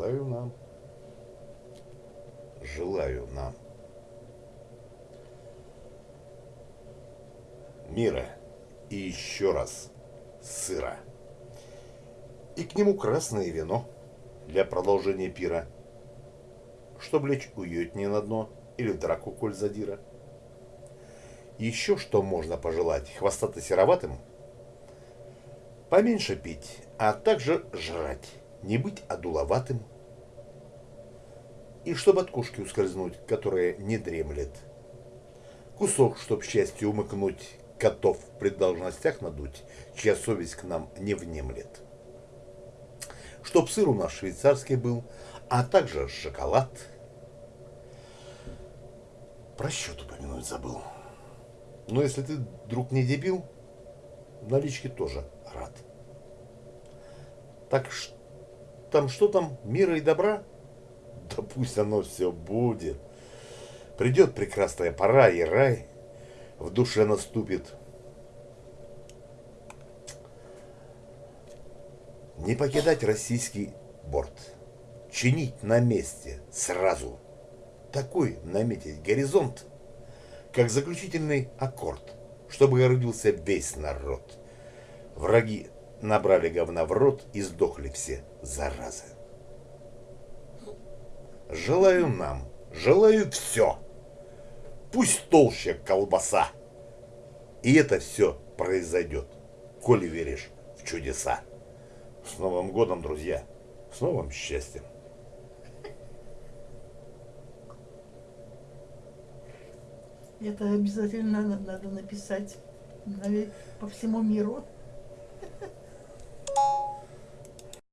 желаю нам. Желаю нам. Мира и еще раз сыра. И к нему красное вино для продолжения пира, чтоб лечь уютнее на дно или в драку коль задира. Еще что можно пожелать хвостато-сероватым? Поменьше пить, а также жрать, не быть одуловатым. И чтоб от кушки ускользнуть, которая не дремлет. Кусок, чтоб счастье умыкнуть, котов при должностях надуть, чья совесть к нам не внемлет. Чтоб сыр у нас швейцарский был, а также шоколад. Про счет упомянуть забыл. Но если ты, друг, не дебил, налички тоже рад. Так ш- там что там, мира и добра? Да пусть оно все будет. Придет прекрасная пора, и рай в душе наступит. Не покидать российский борт. Чинить на месте сразу. Такой наметить горизонт, как заключительный аккорд, чтобы гордился весь народ. Враги набрали говна в рот и сдохли все, заразы. Желаю нам, желаю все. Пусть толще колбаса. И это все произойдет, коли веришь в чудеса. С Новым годом, друзья! С новым счастьем! Это обязательно на- надо написать по всему миру.